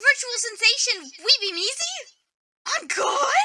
Virtual sensation, we Weeby Meezy? On God?